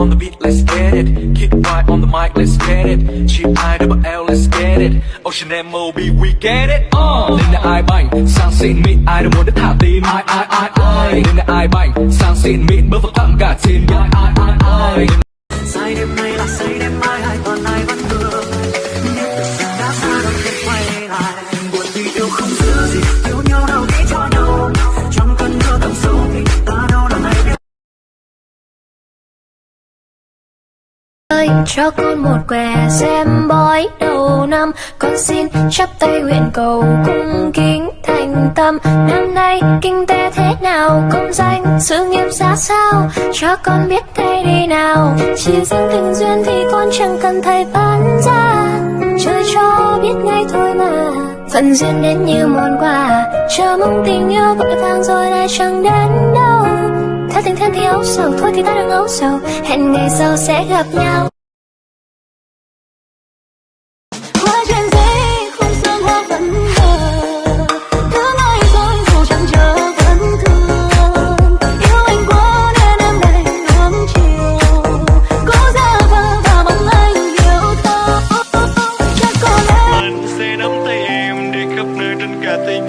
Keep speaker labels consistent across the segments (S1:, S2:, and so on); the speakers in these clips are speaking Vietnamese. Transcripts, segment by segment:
S1: on the beat, let's get it. Kick right on the mic, let's get it. Chip I double L, let's get it. Ocean MOB, we get it. Uh. Lên là ai bành, sang xịn mịn, ai đâu muốn đến thả tim. Ai ai ai ai. Lên là ai bành, sang xịn mịn, bơ vật thẳng cả trên. Ai ai ai ai.
S2: Ơi cho con một què xem bói đầu năm. Con xin chắp tay nguyện cầu cung kính thành tâm. Năm nay kinh tế thế nào? Công danh, sự nghiệp ra sao? Cho con biết tay đi nào. Chỉ riêng tình duyên thì con chẳng cần thầy bán ra trời cho biết ngay thôi mà. Phận duyên đến như món quà. Chờ mong tình yêu vội vàng rồi lại chẳng đến đâu. Thật tình thân thì ấu sầu, thôi thì ta đừng ấu sầu. Hẹn ngày sau sẽ gặp nhau.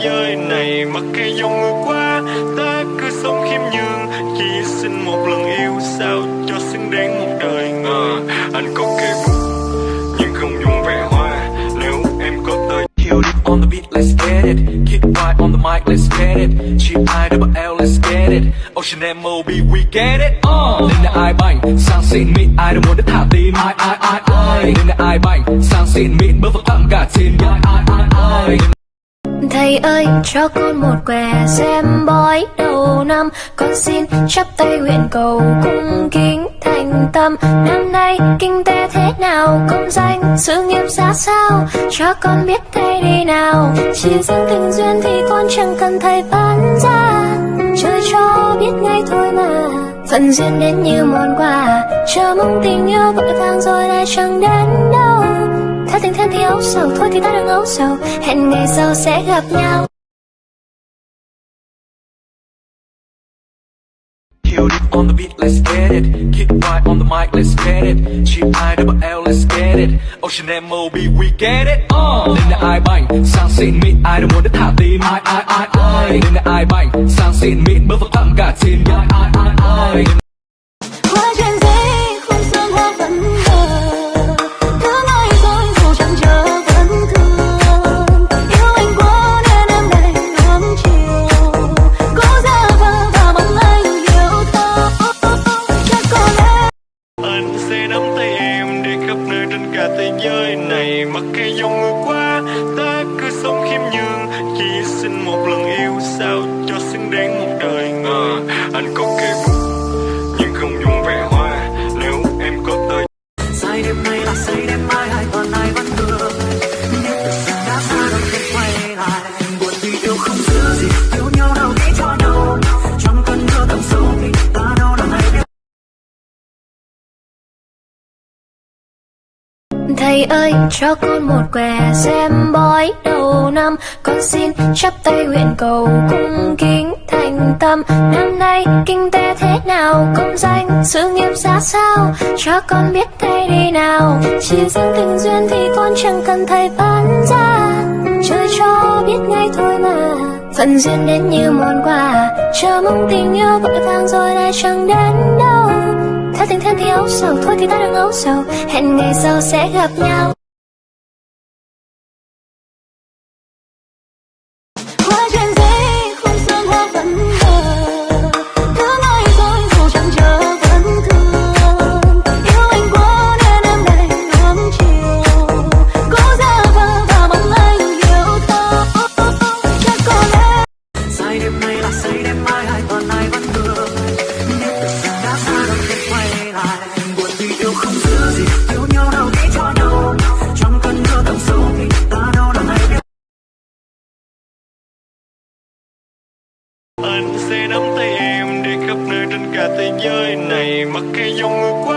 S3: Giới này Mặc kệ dòng người qua Ta cứ sống khiêm nhường Chỉ xin một lần yêu sao cho xứng đáng một đời ngờ Anh có cây bút nhưng không dùng vẻ hoa Nếu em có tới
S1: Kill it on the beat, let's get it. Kick right on the mic, let's get it. cheap I double L, let's get it. Ocean MOB, we get it. Uh. Lên là ai bảnh sang xịn mịn, ai đâu muốn đến thả tim. Ai ai ai ai. Lên là ai bảnh sang xịn mịn, bước vào tặng cả team, Ai ai ai ai.
S2: Thầy ơi, cho con một què xem bói đầu năm. Con xin chắp tay nguyện cầu cung kính thành tâm. Năm nay kinh tế thế nào? Công danh, sự nghiệp ra sao? Cho con biết thầy đi nào. Chỉ riêng tình duyên thì con chẳng cần thầy bán ra. Chơi cho biết ngay thôi mà. Phận duyên đến như món quà. Chờ mong tình yêu vội vàng rồi lại chẳng đến đâu tình thêm thì ấu sầu thôi thì ta đừng ấu sầu hẹn ngày sau sẽ gặp nhau
S1: Kill it on the beat, let's get it. Kick right on the mic, let's get it. Chip I double L, let's get it. Ocean M.O.B, we get it. Uh. Lên là ai bành, sang xịn mịn, ai đâu muốn đến thả tim. Ai ai ai ai. Lên là ai bành, sang xịn mịn, Bước vào thẳng cả team, Ai ai ai ai.
S3: Nơi trên cả thế giới này Mặc kệ dòng người qua Ta cứ sống khiêm nhường. Chỉ xin một lần yêu sao cho xứng đáng một
S2: Thầy ơi, cho con một què xem bói đầu năm. Con xin chắp tay nguyện cầu cung kính thành tâm. Năm nay kinh tế thế nào, công danh, sự nghiệp ra sao? Cho con biết tay đi nào. Chỉ riêng tình duyên thì con chẳng cần thầy bán ra. Chơi cho biết ngay thôi mà. Phận duyên đến như món quà. Chờ mong tình yêu vội vàng rồi lại chẳng đến đâu theo tình thân thì âu sầu thôi thì ta đừng âu sầu. Hẹn ngày sau sẽ gặp nhau. Qua chuyện giấy khung sương hoa vẫn
S3: Anh sẽ nắm tay em đi khắp nơi trên cả thế giới này. Mặc kệ dòng người qua